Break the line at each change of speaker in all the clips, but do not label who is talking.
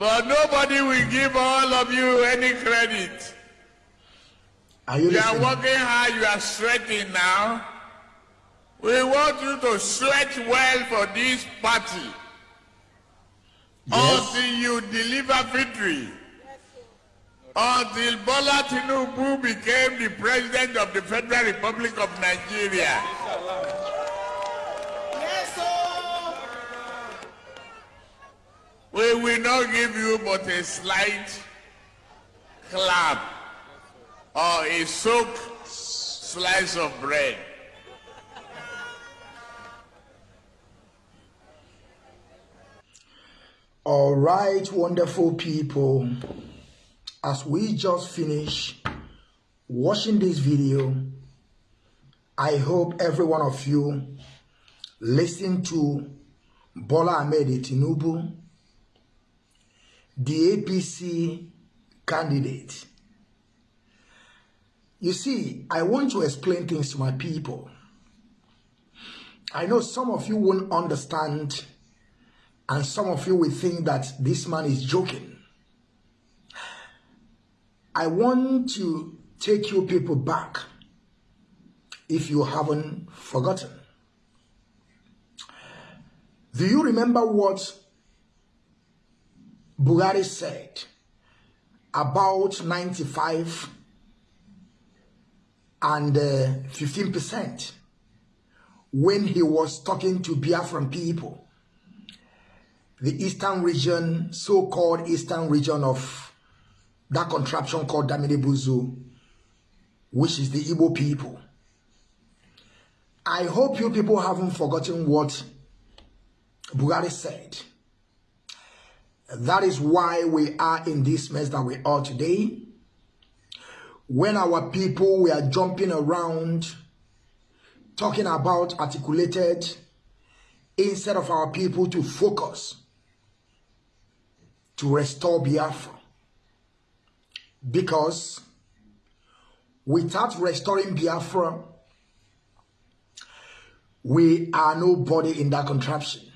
But nobody will give all of you any credit.
Are you
You are working hard, you are sweating now. We want you to sweat well for this party
Yes.
until you deliver victory. Until Bola Tinubu became the president of the Federal Republic of Nigeria. We will not give you but a slight clap or a soaked slice of bread.
All right, wonderful people. As we just finish watching this video, I hope every one of you listen to Bola Ahmed Tinubu, the APC candidate. You see, I want to explain things to my people. I know some of you won't understand and some of you will think that this man is joking. I want to take you people back if you haven't forgotten. Do you remember what Buhari said about 95 and uh, 15% when he was talking to Biafran people? the eastern region, so-called eastern region of that contraption called Damine Buzu, which is the Igbo people. I hope you people haven't forgotten what Buhari said. That is why we are in this mess that we are today. When our people we are jumping around, talking about articulated, instead of our people to focus to restore Biafra. Because without restoring Biafra, we are nobody in that contraption.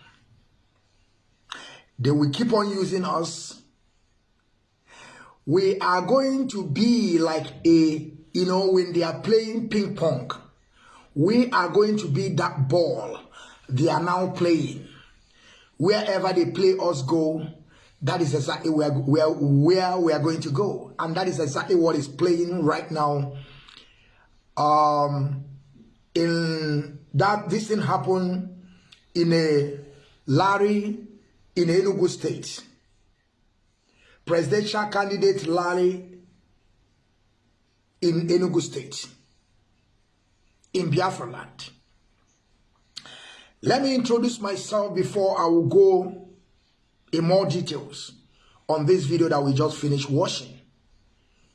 They will keep on using us. We are going to be like a, you know, when they are playing ping pong, we are going to be that ball they are now playing. Wherever they play us go, that is exactly where, where, where we are going to go. And that is exactly what is playing right now. Um, in that this thing happened in a Larry in Enugu State. Presidential candidate Larry in Enugu State. In Biafra land. Let me introduce myself before I will go in more details on this video that we just finished watching.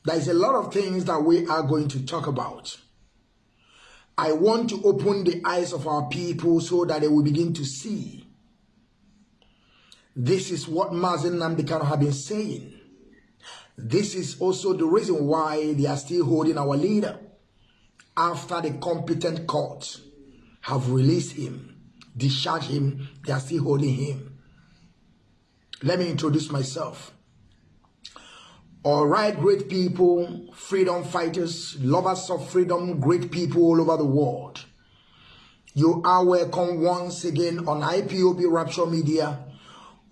There is a lot of things that we are going to talk about. I want to open the eyes of our people so that they will begin to see. This is what Mazi Nnamdi Kanu have been saying. This is also the reason why they are still holding our leader after the competent court have released him, discharged him, they are still holding him. Let me introduce myself. All right, great people, freedom fighters, lovers of freedom, great people all over the world. You are welcome once again on IPOB Rapture Media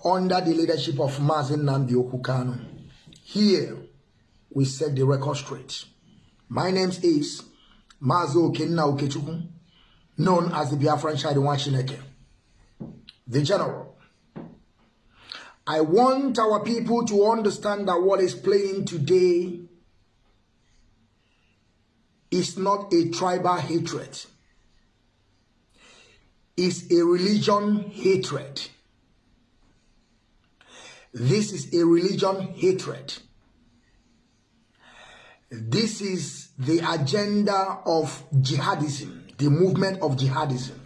under the leadership of Mazi Nnamdi Okwu Kanu. Here, we set the record straight. My name is Mazo Kenna Okechukwu, known as the Biafran Shadiwan Chineke, the General. I want our people to understand that what is playing today is not a tribal hatred. It's a religion hatred. This is a religion hatred. This is the agenda of jihadism, the movement of jihadism.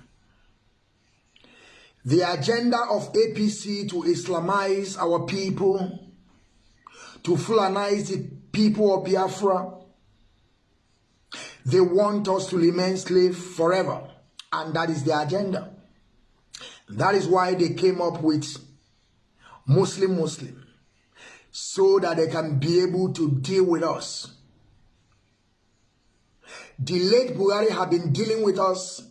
The agenda of APC to Islamize our people, to Fulanize the people of Biafra. They want us to remain slaves forever. And that is the agenda. That is why they came up with Muslim Muslim. so that they can be able to deal with us. The late Buhari have been dealing with us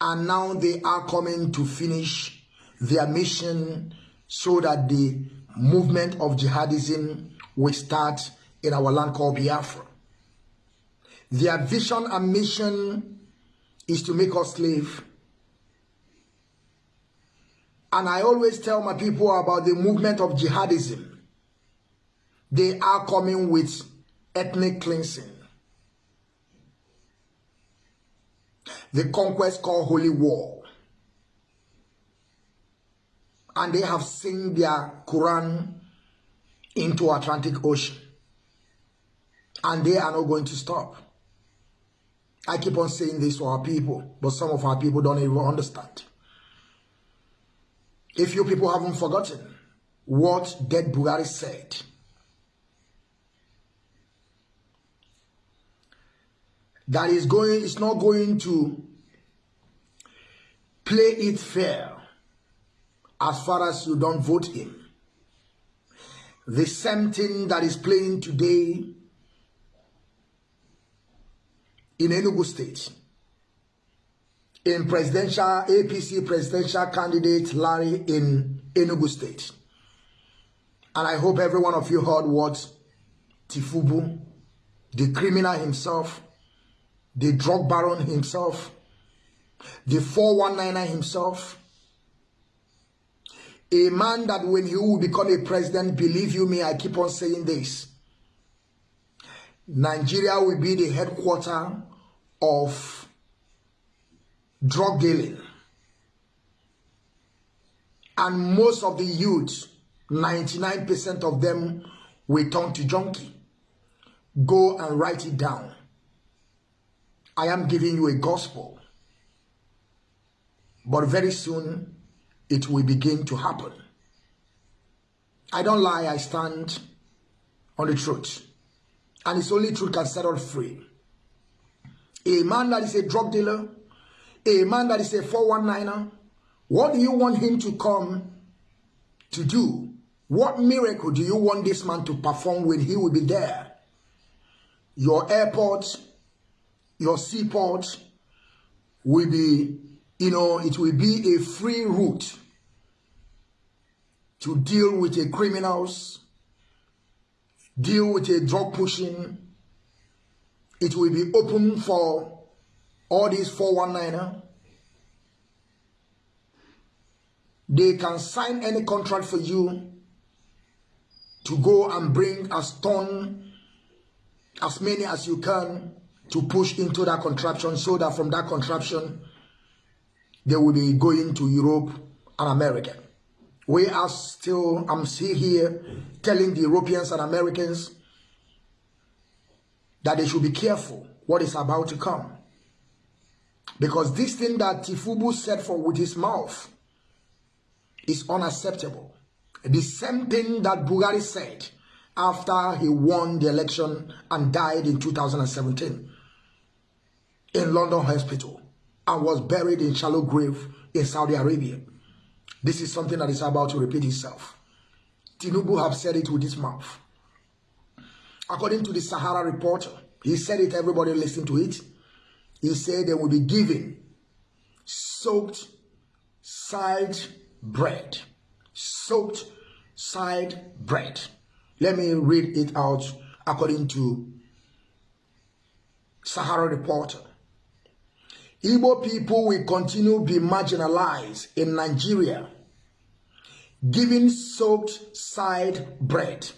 and now they are coming to finish their mission so that the movement of jihadism will start in our land called Biafra. Their vision and mission is to make us slave. And I always tell my people about the movement of jihadism. They are coming with ethnic cleansing. The conquest called Holy War. And they have seen their Quran into Atlantic Ocean. And they are not going to stop. I keep on saying this to our people, but some of our people don't even understand. If you people haven't forgotten what dead Bugari said, that is going is not going to play it fair as far as you don't vote him. The same thing that is playing today in Enugu State. In presidential, APC presidential candidate Larry in Enugu State. And I hope every one of you heard what Tifubu, the criminal himself, the drug baron himself, the 419er himself, a man that when he will become a president, believe you me, I keep on saying this, Nigeria will be the headquarter of drug dealing. And most of the youth, 99% of them will turn to junkie. Go and write it down. I am giving you a gospel. But very soon, it will begin to happen. I don't lie, I stand on the truth. And it's only truth can set us free. A man that is a drug dealer, a man that is a 419er, what do you want him to come to do? What miracle do you want this man to perform when he will be there? Your airport, your seaport will be, you know, it will be a free route to deal with a criminals, deal with a drug pushing. It will be open for all these 419er. They can sign any contract for you to go and bring as ton, as many as you can to push into that contraption so that from that contraption they will be going to Europe and America. We are still, I'm still here telling the Europeans and Americans that they should be careful what is about to come. Because this thing that Tinubu said for with his mouth is unacceptable. The same thing that Buhari said after he won the election and died in 2017 in London Hospital and was buried in shallow grave in Saudi Arabia. This is something that is about to repeat itself. Tinubu have said it with his mouth. According to the Sahara reporter, he said it, everybody listened to it. He said they will be given soaked side bread. Soaked side bread. Let me read it out according to Sahara reporter. Igbo people will continue to be marginalized in Nigeria, giving soaked side bread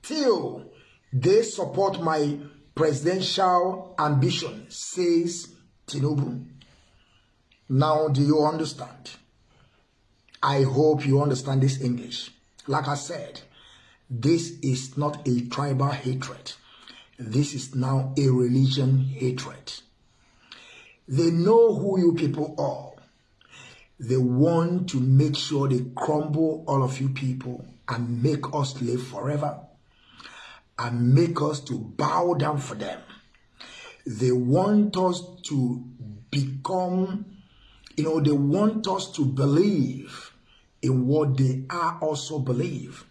till they support my presidential ambition, says Tinubu. Now, do you understand? I hope you understand this English. Like I said, this is not a tribal hatred. This is now a religion hatred. They know who you people are. They want to make sure they crumble all of you people and make us live forever and make us to bow down for them. They want us to become, you know, they want us to believe in what they are also believe.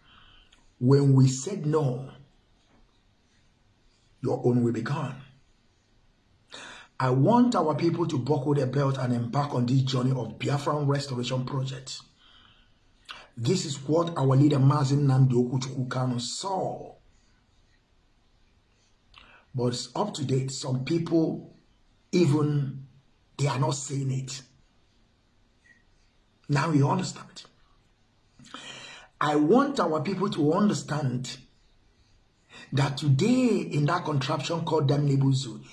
When we said no, your own will be gone. I want our people to buckle their belt and embark on this journey of Biafran Restoration Project. This is what our leader Mazin Nandi Okuchukwu saw. But up to date. Some people, even, they are not saying it. Now you understand. I want our people to understand that today in that contraption called Damnebuzu,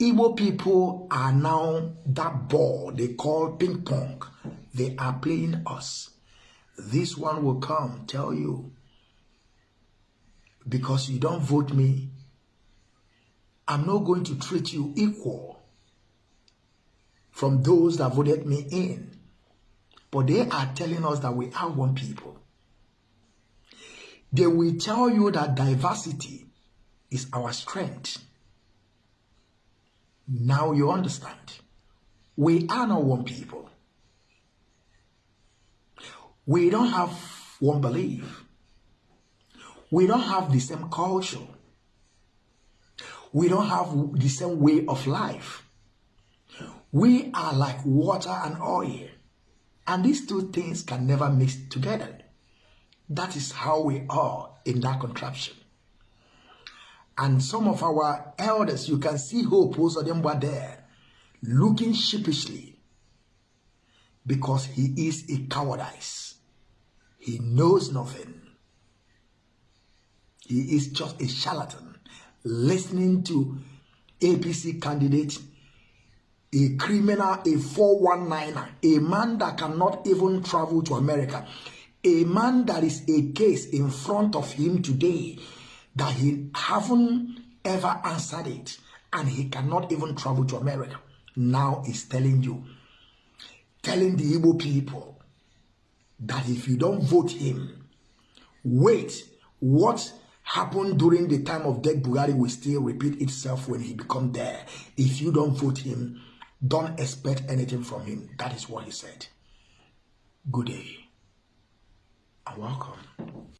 Igbo people are now that ball they call ping pong. They are playing us. This one will come, tell you, because you don't vote me, I'm not going to treat you equal from those that voted me in. But they are telling us that we are one people. They will tell you that diversity is our strength. Now you understand. We are not one people. We don't have one belief. We don't have the same culture. We don't have the same way of life. We are like water and oil. And these two things can never mix together. That is how we are in that contraption. And some of our elders, you can see Hope Uzodimma were there, looking sheepishly, because he is a cowardice. He knows nothing. He is just a charlatan, listening to APC candidate, a criminal, a 419er, a man that cannot even travel to America, a man that is a case in front of him today that he haven't ever answered it and he cannot even travel to America. Now he's telling you, telling the Igbo people that if you don't vote him, wait, what happened during the time of Dead Bugatti will still repeat itself when he become there. If you don't vote him, don't expect anything from him. That is what he said. Good day and welcome.